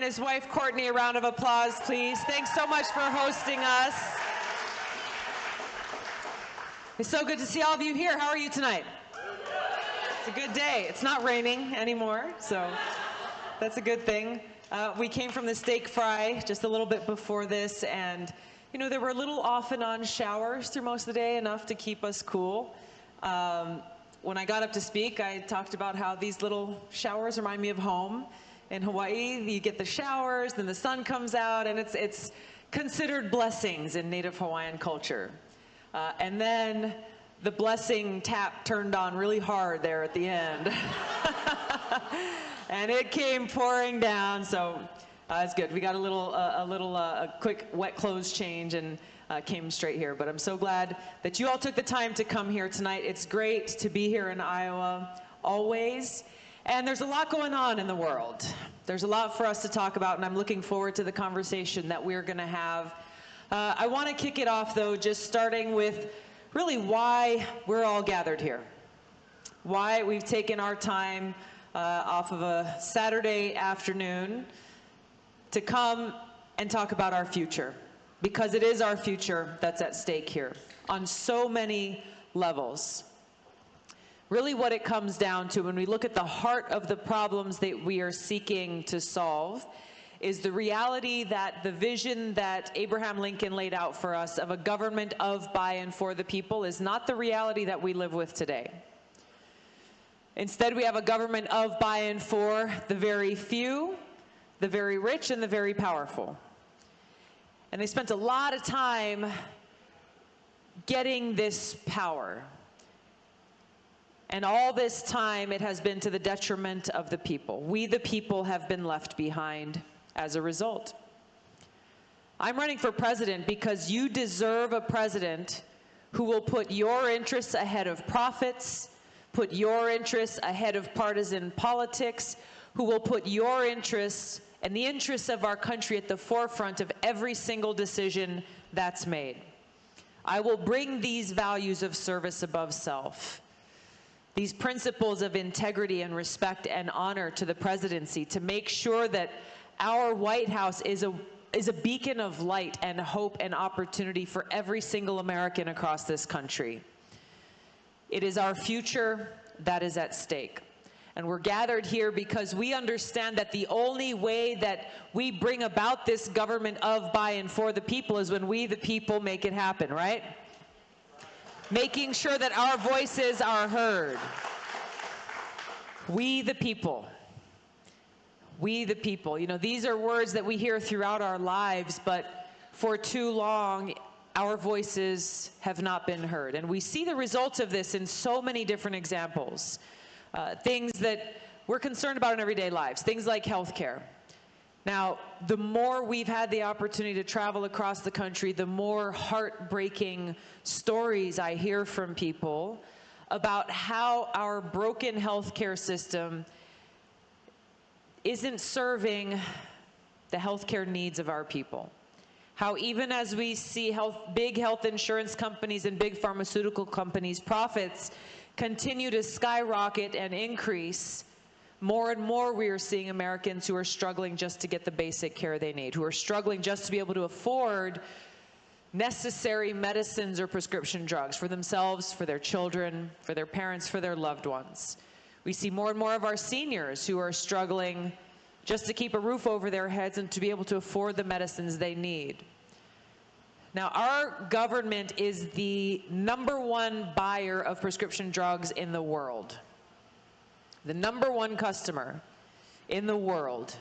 and his wife Courtney a round of applause, please. Thanks so much for hosting us. It's so good to see all of you here. How are you tonight? It's a good day. It's not raining anymore, so that's a good thing. Uh, we came from the steak fry just a little bit before this, and you know there were little off and on showers through most of the day, enough to keep us cool. Um, when I got up to speak, I talked about how these little showers remind me of home. In Hawaii, you get the showers, then the sun comes out, and it's it's considered blessings in Native Hawaiian culture. Uh, and then the blessing tap turned on really hard there at the end. and it came pouring down, so uh, it's good. We got a little, uh, a little, uh, a quick wet clothes change and uh, came straight here. But I'm so glad that you all took the time to come here tonight. It's great to be here in Iowa, always. And there's a lot going on in the world. There's a lot for us to talk about, and I'm looking forward to the conversation that we're going to have uh, I want to kick it off, though, just starting with really why we're all gathered here. Why we've taken our time uh, off of a Saturday afternoon to come and talk about our future. Because it is our future that's at stake here on so many levels. Really, what it comes down to when we look at the heart of the problems that we are seeking to solve is the reality that the vision that Abraham Lincoln laid out for us of a government of, by, and for the people is not the reality that we live with today. Instead, we have a government of, by, and for the very few, the very rich, and the very powerful. And they spent a lot of time getting this power. And all this time, it has been to the detriment of the people. We, the people, have been left behind as a result. I'm running for president because you deserve a president who will put your interests ahead of profits, put your interests ahead of partisan politics, who will put your interests and the interests of our country at the forefront of every single decision that's made. I will bring these values of service above self, these principles of integrity and respect and honor to the presidency to make sure that our White House is a is a beacon of light and hope and opportunity for every single American across this country. It is our future that is at stake. And we're gathered here because we understand that the only way that we bring about this government of, by, and for the people is when we, the people, make it happen, right? Making sure that our voices are heard. We, the people. We the people. You know, these are words that we hear throughout our lives, but for too long, our voices have not been heard. And we see the results of this in so many different examples. Uh, things that we're concerned about in everyday lives, things like healthcare. Now, the more we've had the opportunity to travel across the country, the more heartbreaking stories I hear from people about how our broken healthcare system isn't serving the healthcare needs of our people. How even as we see health, big health insurance companies and big pharmaceutical companies' profits continue to skyrocket and increase, more and more we are seeing Americans who are struggling just to get the basic care they need, who are struggling just to be able to afford necessary medicines or prescription drugs for themselves, for their children, for their parents, for their loved ones. We see more and more of our seniors who are struggling just to keep a roof over their heads and to be able to afford the medicines they need. Now, our government is the number one buyer of prescription drugs in the world. The number one customer in the world.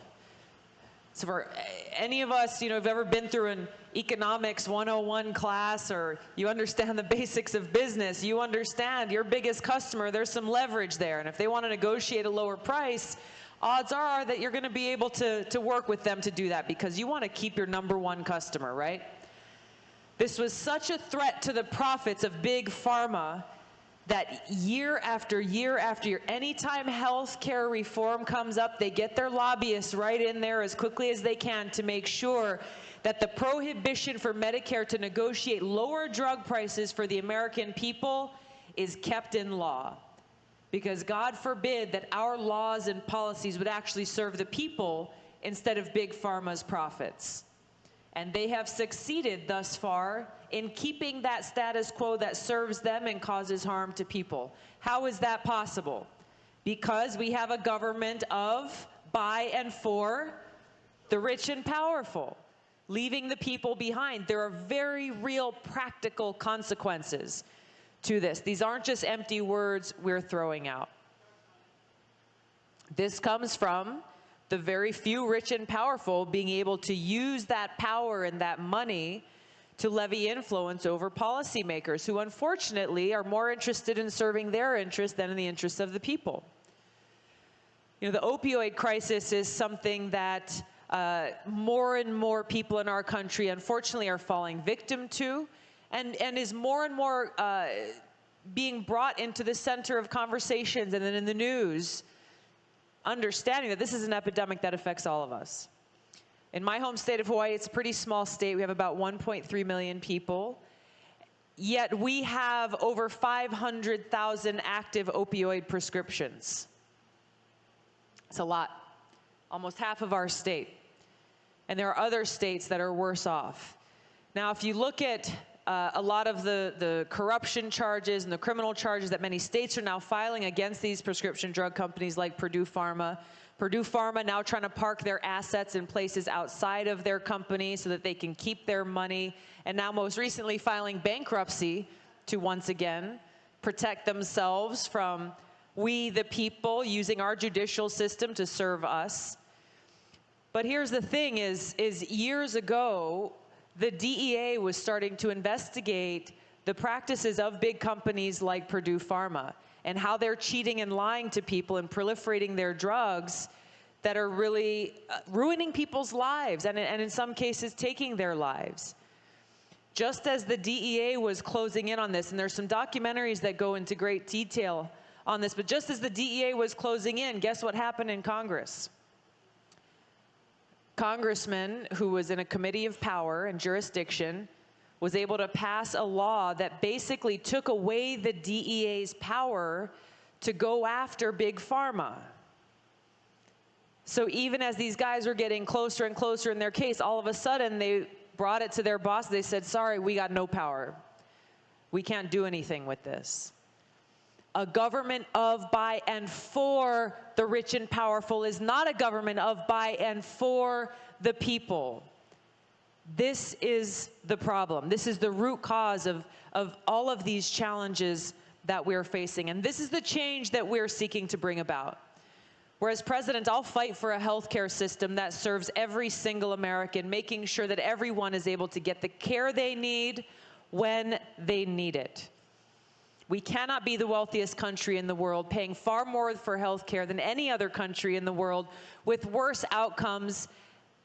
So for any of us, you know, have ever been through an economics 101 class or you understand the basics of business, you understand your biggest customer, there's some leverage there. And if they want to negotiate a lower price, odds are that you're going to be able to, to work with them to do that because you want to keep your number one customer, right? This was such a threat to the profits of big pharma that year after year after year, anytime health care reform comes up, they get their lobbyists right in there as quickly as they can to make sure that the prohibition for Medicare to negotiate lower drug prices for the American people is kept in law. Because God forbid that our laws and policies would actually serve the people instead of big pharma's profits. And they have succeeded thus far in keeping that status quo that serves them and causes harm to people. How is that possible? Because we have a government of, by, and for the rich and powerful, leaving the people behind. There are very real practical consequences to this. These aren't just empty words we're throwing out. This comes from the very few rich and powerful being able to use that power and that money to levy influence over policymakers who unfortunately are more interested in serving their interests than in the interests of the people. You know, the opioid crisis is something that uh, more and more people in our country unfortunately are falling victim to and, and is more and more uh, being brought into the center of conversations and then in the news, understanding that this is an epidemic that affects all of us. In my home state of Hawaii, it's a pretty small state. We have about 1.3 million people. Yet we have over 500,000 active opioid prescriptions. It's a lot, almost half of our state. And there are other states that are worse off. Now, if you look at uh, a lot of the, the corruption charges and the criminal charges that many states are now filing against these prescription drug companies like Purdue Pharma. Purdue Pharma now trying to park their assets in places outside of their company so that they can keep their money, and now most recently filing bankruptcy to once again protect themselves from we the people using our judicial system to serve us. But here's the thing is, is years ago, the DEA was starting to investigate the practices of big companies like Purdue Pharma and how they're cheating and lying to people and proliferating their drugs that are really uh, ruining people's lives and, and in some cases taking their lives. Just as the DEA was closing in on this, and there's some documentaries that go into great detail on this, but just as the DEA was closing in, guess what happened in Congress? Congressman who was in a committee of power and jurisdiction was able to pass a law that basically took away the DEA's power to go after big pharma. So even as these guys were getting closer and closer in their case, all of a sudden they brought it to their boss. They said, sorry, we got no power. We can't do anything with this. A government of, by, and for the rich and powerful is not a government of, by, and for the people. This is the problem. This is the root cause of, of all of these challenges that we're facing. And this is the change that we're seeking to bring about. Whereas president, I'll fight for a healthcare system that serves every single American, making sure that everyone is able to get the care they need when they need it. We cannot be the wealthiest country in the world, paying far more for health care than any other country in the world, with worse outcomes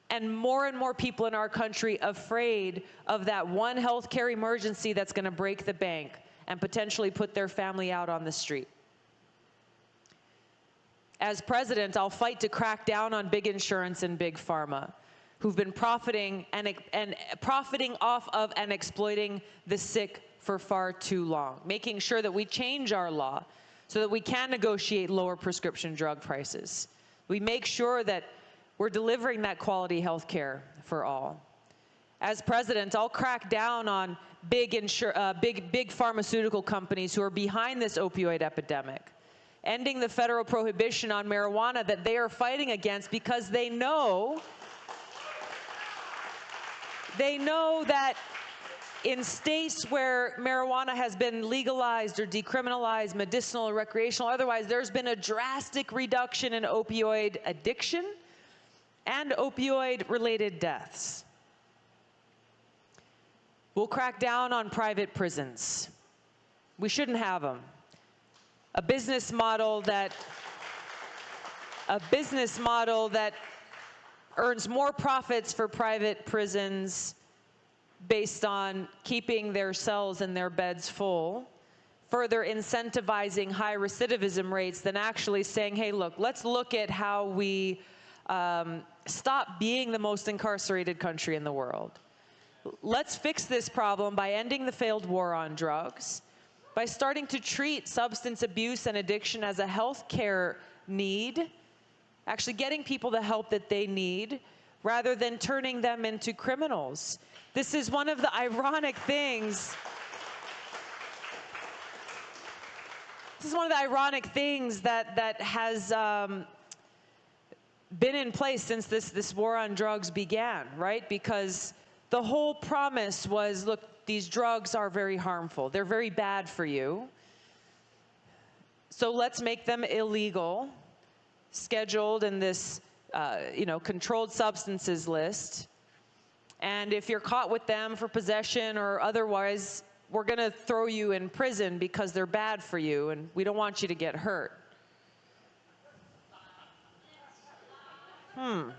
and more and more people in our country afraid of that one health care emergency that's going to break the bank and potentially put their family out on the street. As president, I'll fight to crack down on big insurance and big pharma who've been profiting and, and profiting off of and exploiting the sick for far too long, making sure that we change our law so that we can negotiate lower prescription drug prices. We make sure that we're delivering that quality health care for all. As president, I'll crack down on big, uh, big, big pharmaceutical companies who are behind this opioid epidemic, ending the federal prohibition on marijuana that they are fighting against because they know they know that in states where marijuana has been legalized or decriminalized, medicinal or recreational, otherwise, there's been a drastic reduction in opioid addiction and opioid-related deaths. We'll crack down on private prisons. We shouldn't have them. A business model that a business model that earns more profits for private prisons based on keeping their cells and their beds full, further incentivizing high recidivism rates than actually saying, hey, look, let's look at how we um, stop being the most incarcerated country in the world. Let's fix this problem by ending the failed war on drugs, by starting to treat substance abuse and addiction as a health care need actually getting people the help that they need rather than turning them into criminals. This is one of the ironic things. This is one of the ironic things that, that has um, been in place since this, this war on drugs began, right? Because the whole promise was, look, these drugs are very harmful. They're very bad for you. So let's make them illegal, scheduled in this, uh, you know, controlled substances list. And if you're caught with them for possession or otherwise, we're going to throw you in prison because they're bad for you and we don't want you to get hurt. Hmm.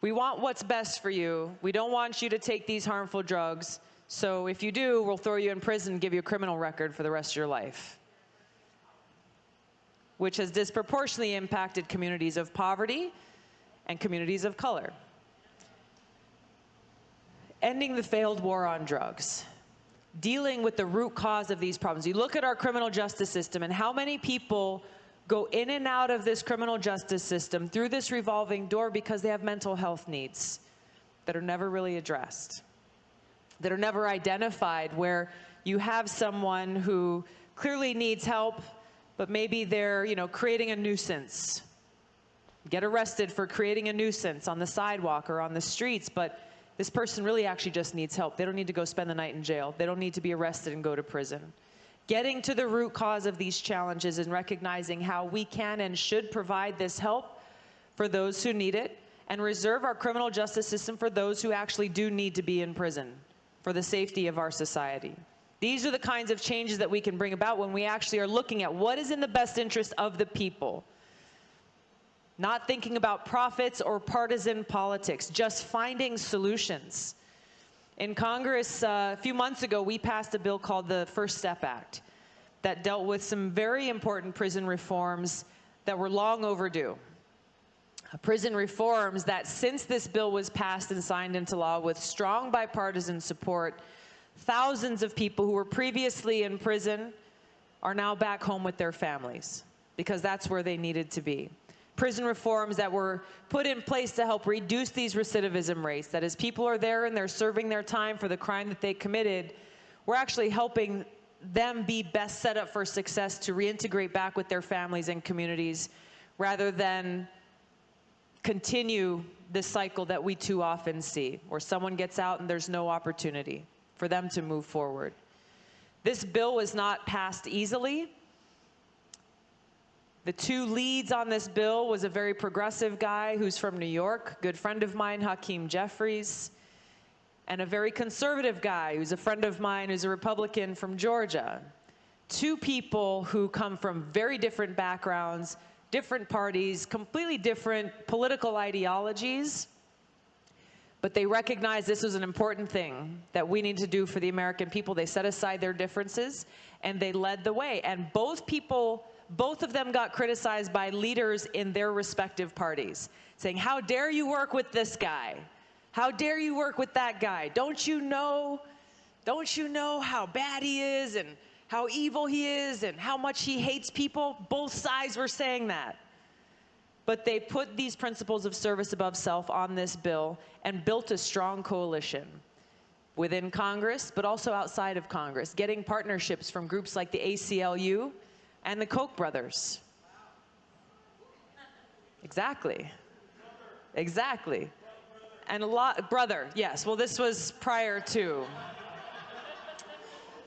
We want what's best for you. We don't want you to take these harmful drugs. So if you do, we'll throw you in prison give you a criminal record for the rest of your life, which has disproportionately impacted communities of poverty and communities of color. Ending the failed war on drugs dealing with the root cause of these problems. You look at our criminal justice system and how many people go in and out of this criminal justice system through this revolving door because they have mental health needs that are never really addressed, that are never identified, where you have someone who clearly needs help, but maybe they're, you know, creating a nuisance. Get arrested for creating a nuisance on the sidewalk or on the streets, but this person really actually just needs help. They don't need to go spend the night in jail. They don't need to be arrested and go to prison getting to the root cause of these challenges and recognizing how we can and should provide this help for those who need it and reserve our criminal justice system for those who actually do need to be in prison for the safety of our society. These are the kinds of changes that we can bring about when we actually are looking at what is in the best interest of the people. Not thinking about profits or partisan politics, just finding solutions. In Congress, uh, a few months ago, we passed a bill called the First Step Act that dealt with some very important prison reforms that were long overdue. Prison reforms that since this bill was passed and signed into law with strong bipartisan support, thousands of people who were previously in prison are now back home with their families because that's where they needed to be. Prison reforms that were put in place to help reduce these recidivism rates, that as people are there and they're serving their time for the crime that they committed, we're actually helping them be best set up for success to reintegrate back with their families and communities rather than continue this cycle that we too often see, where someone gets out and there's no opportunity for them to move forward. This bill was not passed easily. The two leads on this bill was a very progressive guy who's from New York, good friend of mine, Hakeem Jeffries, and a very conservative guy who's a friend of mine who's a Republican from Georgia. Two people who come from very different backgrounds, different parties, completely different political ideologies, but they recognized this was an important thing that we need to do for the American people. They set aside their differences and they led the way. And both people both of them got criticized by leaders in their respective parties, saying, how dare you work with this guy? How dare you work with that guy? Don't you know, don't you know how bad he is and how evil he is and how much he hates people? Both sides were saying that. But they put these principles of service above self on this bill and built a strong coalition within Congress, but also outside of Congress, getting partnerships from groups like the ACLU, and the Koch brothers. Exactly. Exactly. And a lot, brother, yes. Well, this was prior to.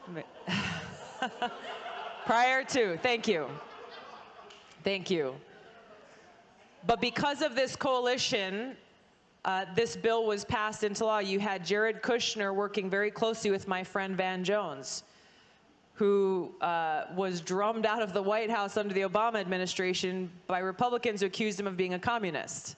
prior to, thank you. Thank you. But because of this coalition, uh, this bill was passed into law. You had Jared Kushner working very closely with my friend Van Jones who uh, was drummed out of the White House under the Obama administration by Republicans who accused him of being a communist.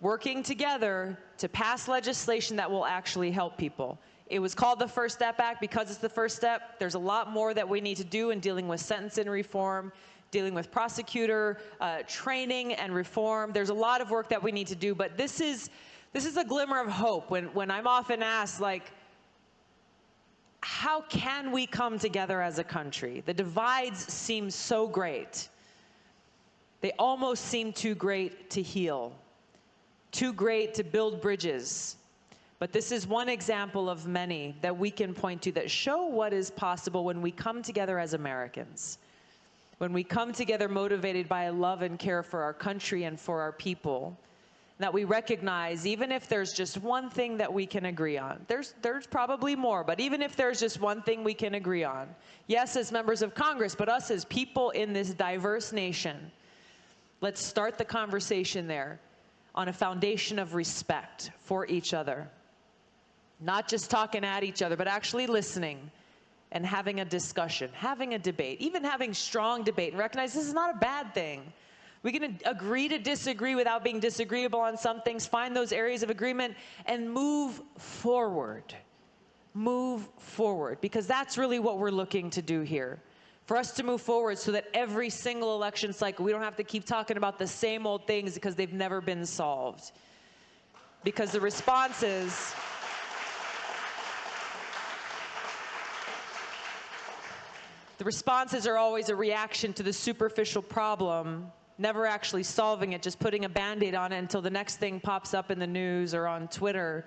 Working together to pass legislation that will actually help people. It was called the First Step Act because it's the first step. There's a lot more that we need to do in dealing with sentencing reform, dealing with prosecutor uh, training and reform. There's a lot of work that we need to do, but this is, this is a glimmer of hope when, when I'm often asked, like, how can we come together as a country? The divides seem so great. They almost seem too great to heal, too great to build bridges. But this is one example of many that we can point to that show what is possible when we come together as Americans. When we come together motivated by love and care for our country and for our people, that we recognize even if there's just one thing that we can agree on there's there's probably more but even if there's just one thing we can agree on yes as members of congress but us as people in this diverse nation let's start the conversation there on a foundation of respect for each other not just talking at each other but actually listening and having a discussion having a debate even having strong debate and recognize this is not a bad thing we can agree to disagree without being disagreeable on some things, find those areas of agreement, and move forward. Move forward, because that's really what we're looking to do here. For us to move forward so that every single election cycle, we don't have to keep talking about the same old things because they've never been solved. Because the responses, the responses are always a reaction to the superficial problem never actually solving it, just putting a band-aid on it until the next thing pops up in the news or on Twitter,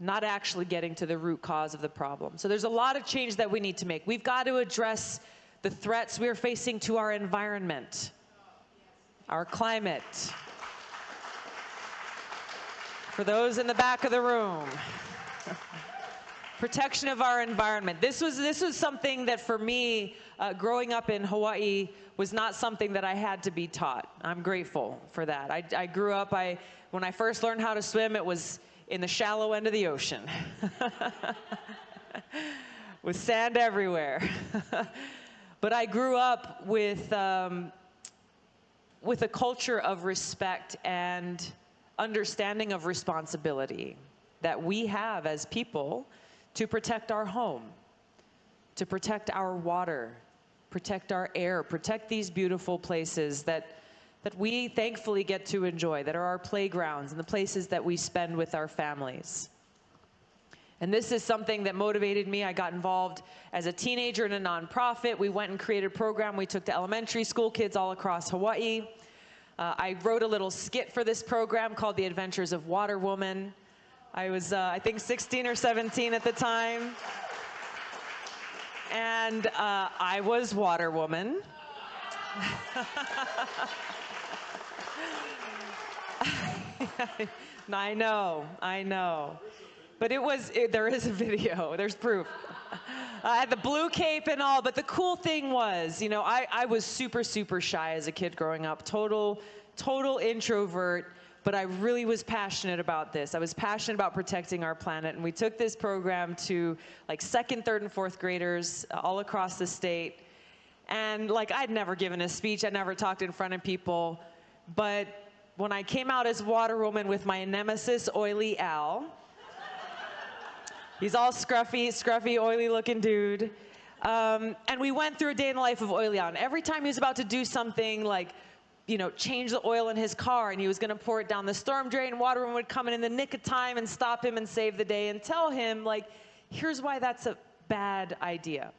not actually getting to the root cause of the problem. So there's a lot of change that we need to make. We've got to address the threats we're facing to our environment, our climate. For those in the back of the room, protection of our environment. This was, this was something that for me, uh, growing up in Hawaii, was not something that I had to be taught. I'm grateful for that. I, I grew up, I, when I first learned how to swim, it was in the shallow end of the ocean with sand everywhere. but I grew up with, um, with a culture of respect and understanding of responsibility that we have as people to protect our home, to protect our water, protect our air, protect these beautiful places that, that we thankfully get to enjoy, that are our playgrounds and the places that we spend with our families. And this is something that motivated me. I got involved as a teenager in a nonprofit. We went and created a program we took to elementary school kids all across Hawaii. Uh, I wrote a little skit for this program called The Adventures of Water Woman. I was, uh, I think, 16 or 17 at the time and uh, I was Water Woman. I know, I know. But it was, it, there is a video, there's proof. I had the blue cape and all, but the cool thing was, you know, I, I was super, super shy as a kid growing up, total, total introvert but I really was passionate about this. I was passionate about protecting our planet, and we took this program to like second, third, and fourth graders uh, all across the state. And like I'd never given a speech, I'd never talked in front of people, but when I came out as Water Woman with my nemesis, Oily Al, he's all scruffy, scruffy, oily looking dude. Um, and we went through a day in the life of Oily Al. And every time he was about to do something like you know, change the oil in his car and he was going to pour it down the storm drain. Water Woman would come in in the nick of time and stop him and save the day and tell him, like, here's why that's a bad idea.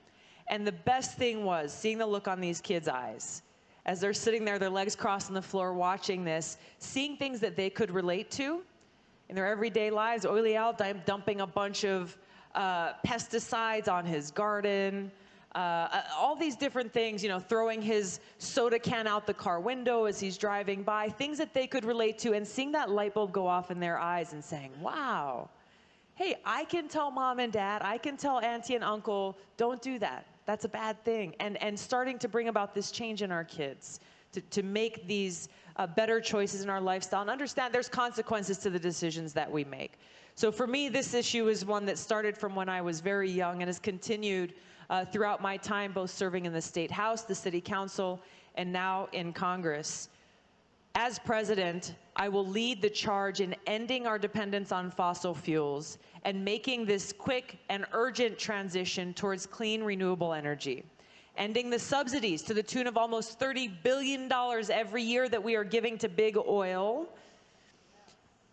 And the best thing was seeing the look on these kids' eyes as they're sitting there, their legs crossed on the floor, watching this, seeing things that they could relate to in their everyday lives. Oily Al dumping a bunch of uh, pesticides on his garden, uh, uh, all these different things, you know, throwing his soda can out the car window as he's driving by, things that they could relate to, and seeing that light bulb go off in their eyes and saying, wow, hey, I can tell mom and dad, I can tell auntie and uncle, don't do that. That's a bad thing. And, and starting to bring about this change in our kids to, to make these uh, better choices in our lifestyle and understand there's consequences to the decisions that we make. So for me, this issue is one that started from when I was very young and has continued uh, throughout my time, both serving in the State House, the City Council, and now in Congress. As president, I will lead the charge in ending our dependence on fossil fuels and making this quick and urgent transition towards clean, renewable energy. Ending the subsidies to the tune of almost $30 billion every year that we are giving to big oil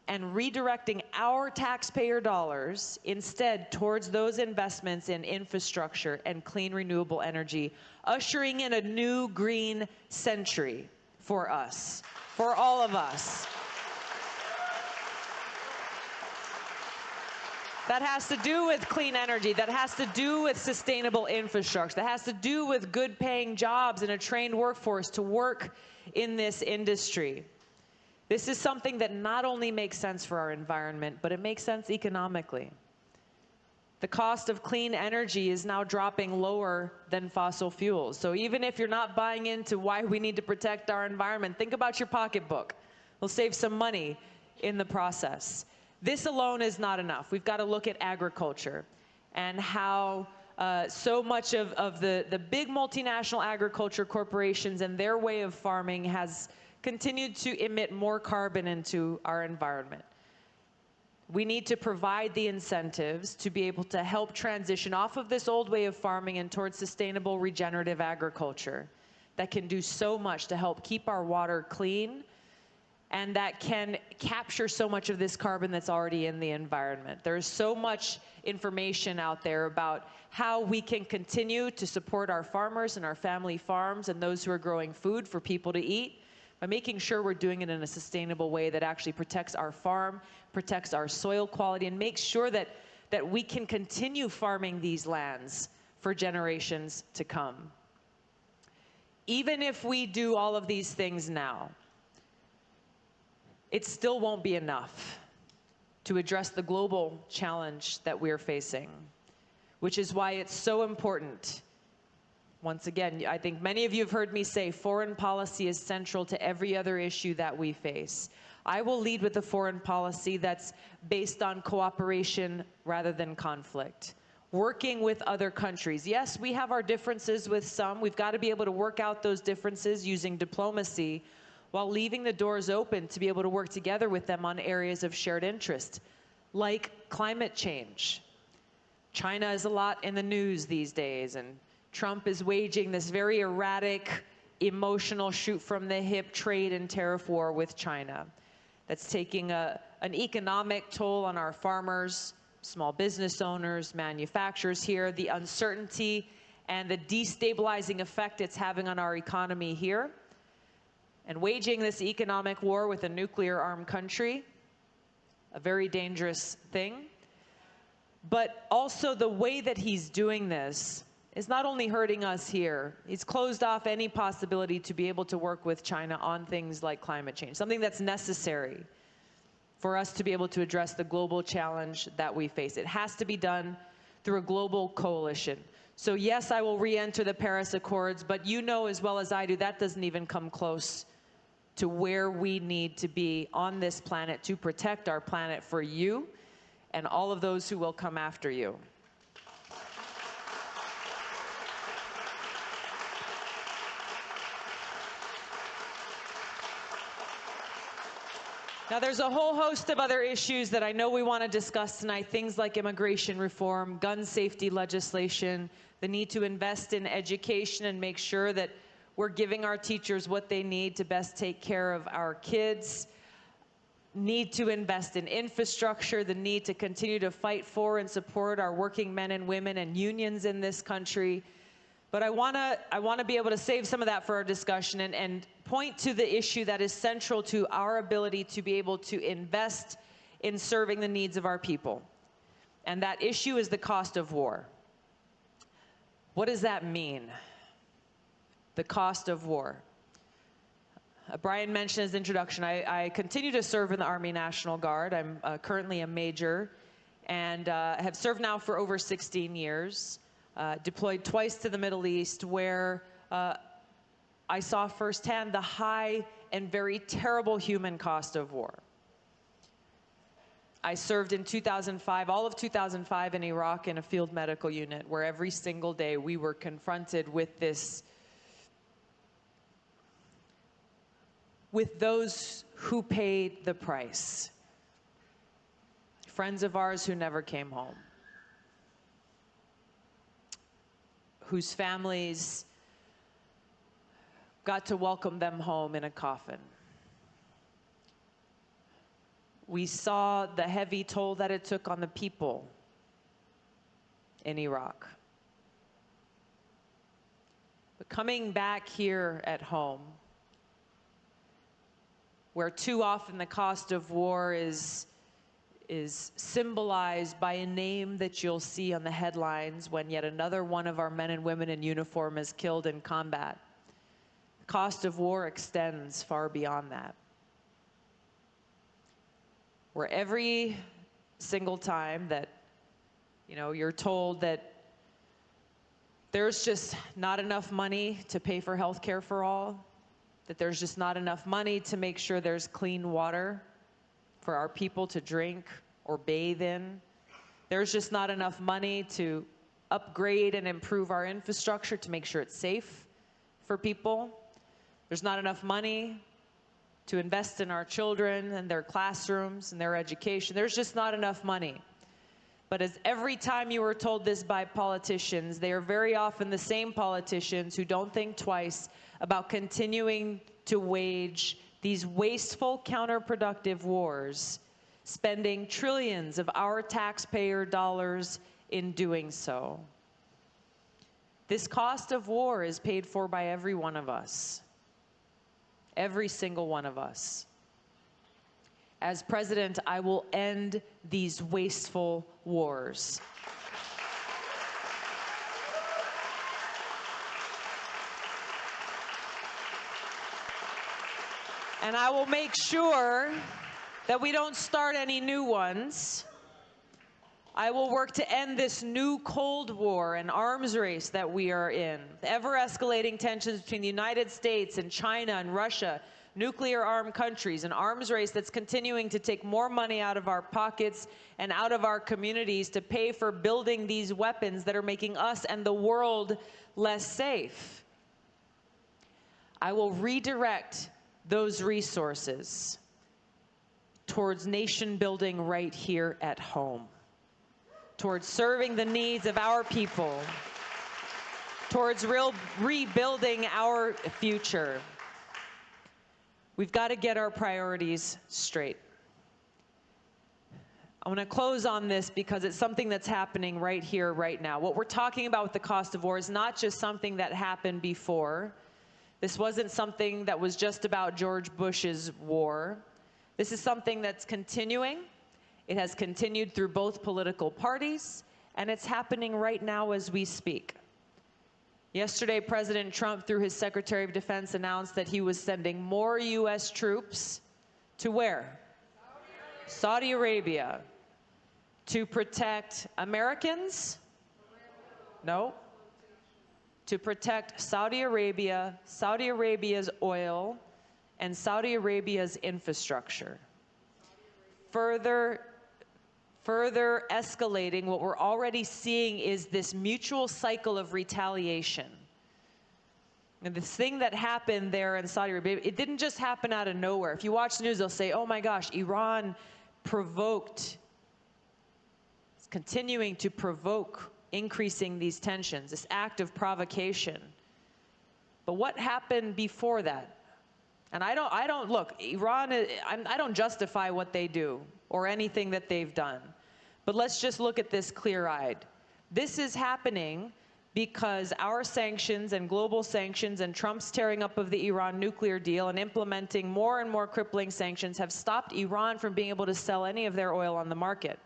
and redirecting our taxpayer dollars instead towards those investments in infrastructure and clean renewable energy, ushering in a new green century for us, for all of us. That has to do with clean energy. That has to do with sustainable infrastructure. That has to do with good paying jobs and a trained workforce to work in this industry. This is something that not only makes sense for our environment, but it makes sense economically. The cost of clean energy is now dropping lower than fossil fuels. So even if you're not buying into why we need to protect our environment, think about your pocketbook. We'll save some money in the process. This alone is not enough. We've got to look at agriculture and how uh, so much of, of the, the big multinational agriculture corporations and their way of farming has continued to emit more carbon into our environment. We need to provide the incentives to be able to help transition off of this old way of farming and towards sustainable regenerative agriculture that can do so much to help keep our water clean and that can capture so much of this carbon that's already in the environment. There's so much information out there about how we can continue to support our farmers and our family farms and those who are growing food for people to eat by making sure we're doing it in a sustainable way that actually protects our farm, protects our soil quality, and makes sure that, that we can continue farming these lands for generations to come. Even if we do all of these things now, it still won't be enough to address the global challenge that we're facing, which is why it's so important. Once again, I think many of you have heard me say foreign policy is central to every other issue that we face. I will lead with a foreign policy that's based on cooperation rather than conflict. Working with other countries. Yes, we have our differences with some. We've got to be able to work out those differences using diplomacy, while leaving the doors open to be able to work together with them on areas of shared interest, like climate change. China is a lot in the news these days, and Trump is waging this very erratic, emotional shoot from the hip trade and tariff war with China that's taking a, an economic toll on our farmers, small business owners, manufacturers here, the uncertainty and the destabilizing effect it's having on our economy here and waging this economic war with a nuclear armed country, a very dangerous thing. But also the way that he's doing this is not only hurting us here, he's closed off any possibility to be able to work with China on things like climate change, something that's necessary for us to be able to address the global challenge that we face. It has to be done through a global coalition. So yes, I will re-enter the Paris Accords, but you know as well as I do, that doesn't even come close to where we need to be on this planet to protect our planet for you and all of those who will come after you. Now, there's a whole host of other issues that I know we want to discuss tonight, things like immigration reform, gun safety legislation, the need to invest in education and make sure that we're giving our teachers what they need to best take care of our kids. Need to invest in infrastructure, the need to continue to fight for and support our working men and women and unions in this country. But I want to I want to be able to save some of that for our discussion and, and point to the issue that is central to our ability to be able to invest in serving the needs of our people. And that issue is the cost of war. What does that mean? the cost of war. Uh, Brian mentioned his introduction. I, I, continue to serve in the Army National Guard. I'm uh, currently a major and uh, have served now for over 16 years. Uh, deployed twice to the Middle East where uh, I saw firsthand the high and very terrible human cost of war. I served in 2005, all of 2005 in Iraq in a field medical unit where every single day we were confronted with this with those who paid the price. Friends of ours who never came home, whose families got to welcome them home in a coffin. We saw the heavy toll that it took on the people in Iraq. But coming back here at home, where too often the cost of war is is symbolized by a name that you'll see on the headlines when yet another one of our men and women in uniform is killed in combat. Cost of war extends far beyond that. Where every single time that you know you're told that there's just not enough money to pay for health care for all, that there's just not enough money to make sure there's clean water for our people to drink or bathe in. There's just not enough money to upgrade and improve our infrastructure to make sure it's safe for people. There's not enough money to invest in our children and their classrooms and their education. There's just not enough money. But as every time you are told this by politicians, they are very often the same politicians who don't think twice about continuing to wage these wasteful, counterproductive wars, spending trillions of our taxpayer dollars in doing so. This cost of war is paid for by every one of us, every single one of us. As president, I will end these wasteful wars. And I will make sure that we don't start any new ones. I will work to end this new Cold War and arms race that we are in. Ever escalating tensions between the United States and China and Russia, nuclear armed countries, an arms race that's continuing to take more money out of our pockets and out of our communities to pay for building these weapons that are making us and the world less safe. I will redirect those resources towards nation building right here at home, towards serving the needs of our people, towards real rebuilding our future. We've got to get our priorities straight. I want to close on this because it's something that's happening right here, right now. What we're talking about with the cost of war is not just something that happened before. This wasn't something that was just about George Bush's war. This is something that's continuing. It has continued through both political parties, and it's happening right now as we speak. Yesterday, President Trump, through his Secretary of Defense, announced that he was sending more U.S. troops to where? Saudi Arabia. To protect Americans? No to protect Saudi Arabia, Saudi Arabia's oil, and Saudi Arabia's infrastructure. Further, further escalating, what we're already seeing is this mutual cycle of retaliation. And this thing that happened there in Saudi Arabia, it didn't just happen out of nowhere. If you watch the news, they'll say, oh my gosh, Iran provoked, it's continuing to provoke increasing these tensions, this act of provocation. But what happened before that? And I don't, I don't look, Iran, I don't justify what they do or anything that they've done. But let's just look at this clear eyed. This is happening because our sanctions and global sanctions and Trump's tearing up of the Iran nuclear deal and implementing more and more crippling sanctions have stopped Iran from being able to sell any of their oil on the market.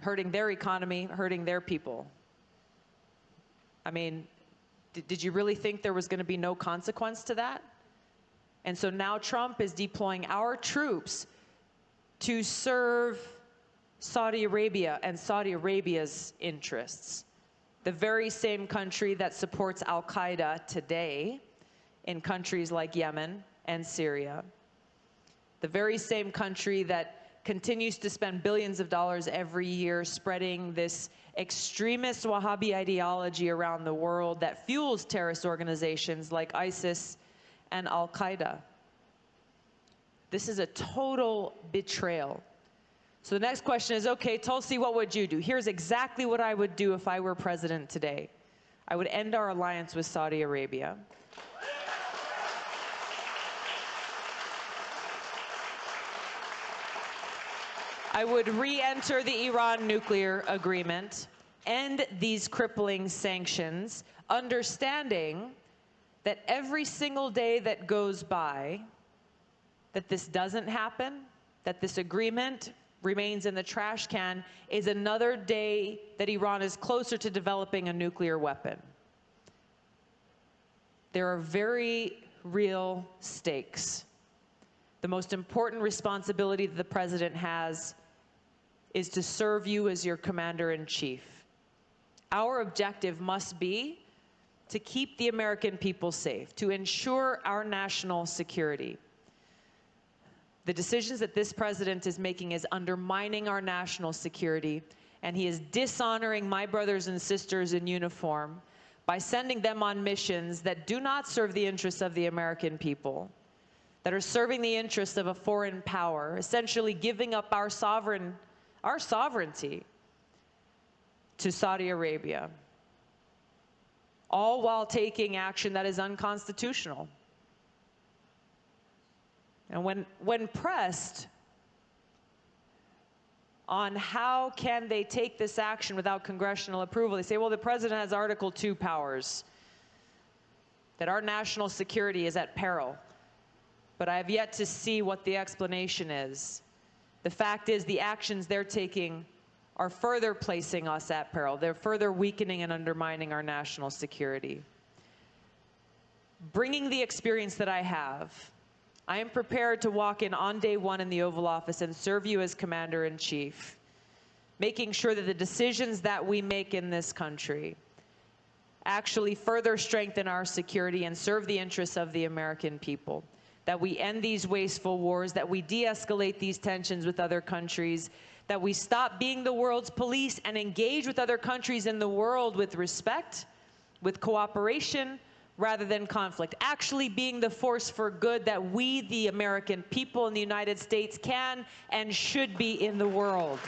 hurting their economy, hurting their people. I mean, did you really think there was going to be no consequence to that? And so now Trump is deploying our troops to serve Saudi Arabia and Saudi Arabia's interests. The very same country that supports Al Qaeda today in countries like Yemen and Syria. The very same country that continues to spend billions of dollars every year spreading this extremist Wahhabi ideology around the world that fuels terrorist organizations like ISIS and Al Qaeda. This is a total betrayal. So the next question is okay, Tulsi, what would you do? Here's exactly what I would do if I were president today. I would end our alliance with Saudi Arabia. I would re-enter the Iran nuclear agreement, end these crippling sanctions, understanding that every single day that goes by, that this doesn't happen, that this agreement remains in the trash can, is another day that Iran is closer to developing a nuclear weapon. There are very real stakes. The most important responsibility that the president has is to serve you as your commander in chief. Our objective must be to keep the American people safe, to ensure our national security. The decisions that this president is making is undermining our national security, and he is dishonoring my brothers and sisters in uniform by sending them on missions that do not serve the interests of the American people, that are serving the interests of a foreign power, essentially giving up our sovereign, our sovereignty to Saudi Arabia, all while taking action that is unconstitutional. And when, when pressed on how can they take this action without congressional approval, they say, well, the president has Article 2 powers, that our national security is at peril. But I have yet to see what the explanation is. The fact is the actions they're taking are further placing us at peril. They're further weakening and undermining our national security. Bringing the experience that I have, I am prepared to walk in on day one in the Oval Office and serve you as Commander in Chief, making sure that the decisions that we make in this country actually further strengthen our security and serve the interests of the American people. That we end these wasteful wars, that we de escalate these tensions with other countries, that we stop being the world's police and engage with other countries in the world with respect, with cooperation, rather than conflict. Actually being the force for good that we, the American people in the United States, can and should be in the world.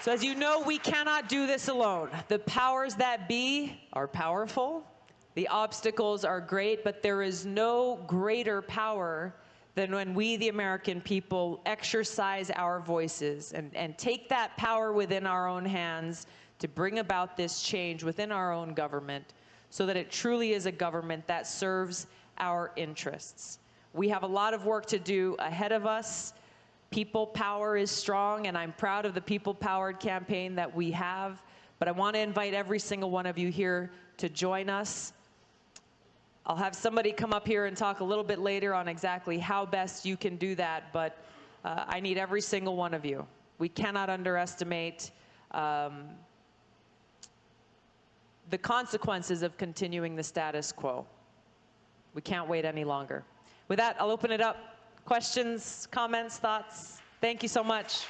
So as you know, we cannot do this alone. The powers that be are powerful. The obstacles are great, but there is no greater power than when we, the American people, exercise our voices and, and take that power within our own hands to bring about this change within our own government so that it truly is a government that serves our interests. We have a lot of work to do ahead of us. People power is strong, and I'm proud of the people powered campaign that we have. But I want to invite every single one of you here to join us I'll have somebody come up here and talk a little bit later on exactly how best you can do that, but uh, I need every single one of you. We cannot underestimate um, the consequences of continuing the status quo. We can't wait any longer. With that, I'll open it up. Questions, comments, thoughts? Thank you so much.